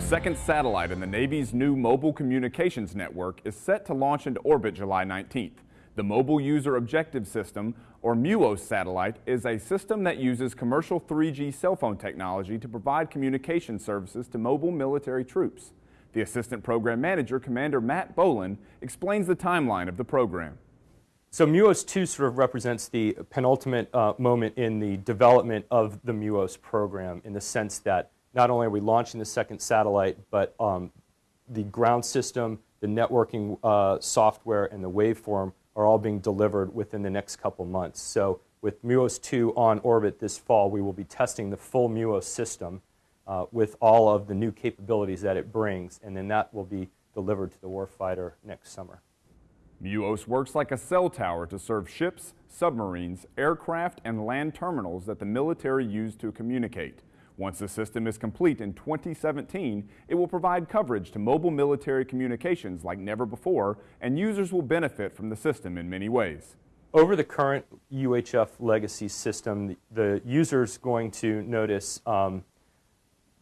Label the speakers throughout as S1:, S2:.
S1: second satellite in the Navy's new mobile communications network is set to launch into orbit July 19th. The Mobile User Objective System, or MUOS satellite, is a system that uses commercial 3G cell phone technology to provide communication services to mobile military troops. The Assistant Program Manager, Commander Matt Boland, explains the timeline of the program.
S2: So MUOS 2 sort of represents the penultimate uh, moment in the development of the MUOS program in the sense that not only are we launching the second satellite, but um, the ground system, the networking uh, software, and the waveform are all being delivered within the next couple months. So with MUOS 2 on orbit this fall, we will be testing the full MUOS system uh, with all of the new capabilities that it brings, and then that will be delivered to the warfighter next summer.
S1: MUOS works like a cell tower to serve ships, submarines, aircraft, and land terminals that the military use to communicate. Once the system is complete in 2017, it will provide coverage to mobile military communications like never before, and users will benefit from the system in many ways.
S2: Over the current UHF legacy system, the user is going to notice um,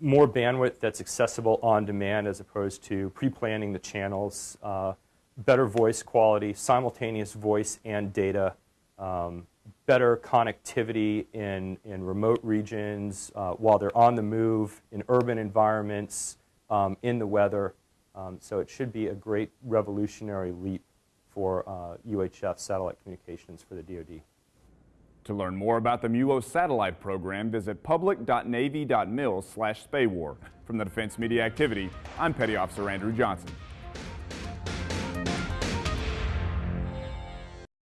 S2: more bandwidth that's accessible on demand as opposed to pre-planning the channels, uh, better voice quality, simultaneous voice and data, um, better connectivity in, in remote regions, uh, while they're on the move, in urban environments, um, in the weather. Um, so it should be a great revolutionary leap for uh, UHF satellite communications for the DoD.
S1: To learn more about the MUOS satellite program, visit public.navy.mil slash SPAWAR. From the Defense Media Activity, I'm Petty Officer Andrew Johnson.